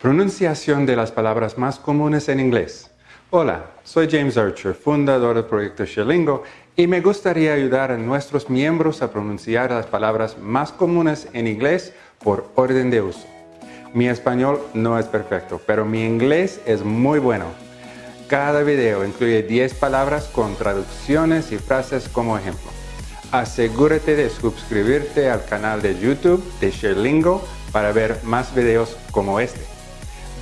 Pronunciación de las palabras más comunes en inglés. Hola, soy James Archer, fundador del proyecto Sherlingo, y me gustaría ayudar a nuestros miembros a pronunciar las palabras más comunes en inglés por orden de uso. Mi español no es perfecto, pero mi inglés es muy bueno. Cada video incluye 10 palabras con traducciones y frases como ejemplo. Asegúrate de suscribirte al canal de YouTube de Sherlingo para ver más videos como este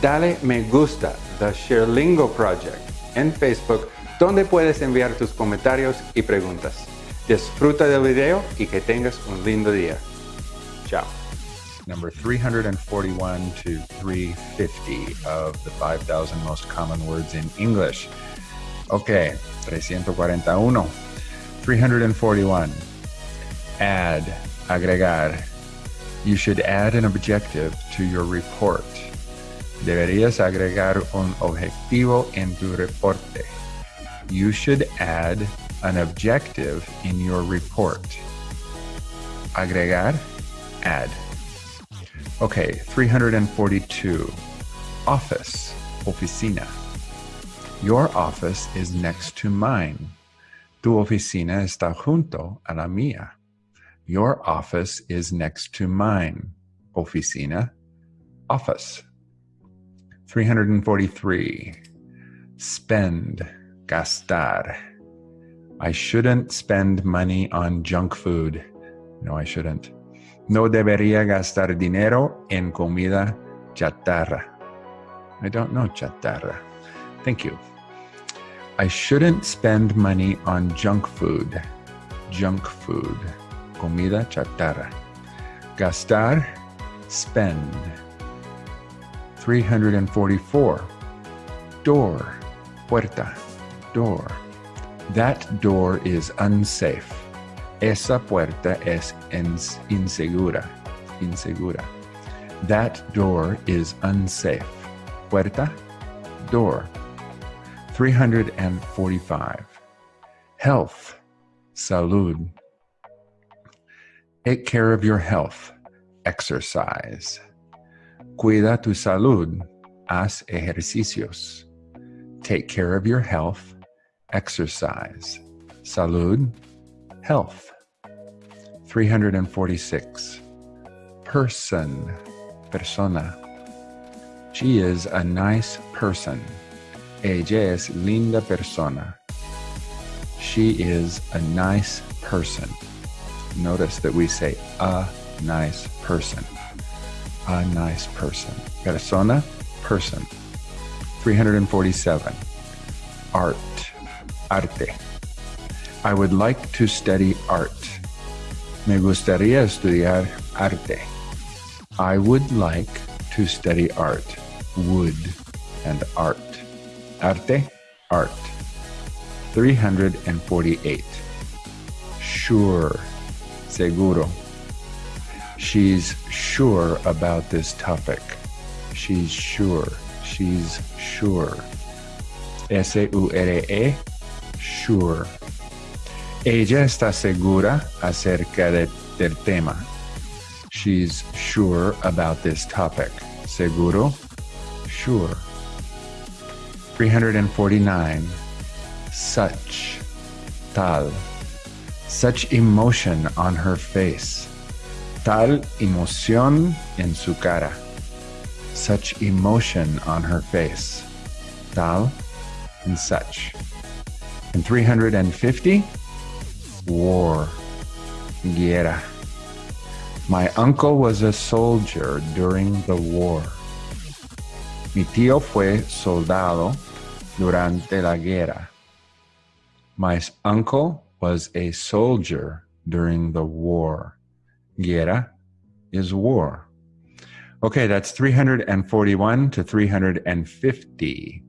dale me gusta The Sherlingo Project en Facebook donde puedes enviar tus comentarios y preguntas. Disfruta del video y que tengas un lindo día. Chao. Number 341 to 350 of the 5,000 most common words in English. Okay, 341. 341. Add, agregar. You should add an objective to your report. Deberías agregar un objetivo en tu reporte. You should add an objective in your report. Agregar, add. Okay, 342. Office, oficina. Your office is next to mine. Tu oficina está junto a la mía. Your office is next to mine. Oficina, office. 343. Spend, gastar. I shouldn't spend money on junk food. No, I shouldn't. No debería gastar dinero en comida chatarra. I don't know chatarra. Thank you. I shouldn't spend money on junk food. Junk food. Comida chatarra. Gastar, spend. 344. Door, puerta, door. That door is unsafe. Esa puerta es insegura, insegura. That door is unsafe. Puerta, door. 345. Health, salud. Take care of your health. Exercise. Cuida tu salud. Haz ejercicios. Take care of your health. Exercise. Salud. Health. 346. Person. Persona. She is a nice person. Ella es linda persona. She is a nice person. Notice that we say a nice person a nice person. Persona, person. 347. Art, arte. I would like to study art. Me gustaría estudiar arte. I would like to study art. Would and art. Arte, art. 348. Sure, seguro. She's sure about this topic. She's sure. She's sure. S-U-R-E, sure. Ella está segura acerca de, del tema. She's sure about this topic. Seguro, sure. 349. Such, tal. Such emotion on her face tal emoción en su cara. Such emotion on her face. Tal and such. And 350, war, guerra. My uncle was a soldier during the war. Mi tío fue soldado durante la guerra. My uncle was a soldier during the war. Guerra is war. Okay, that's 341 to 350.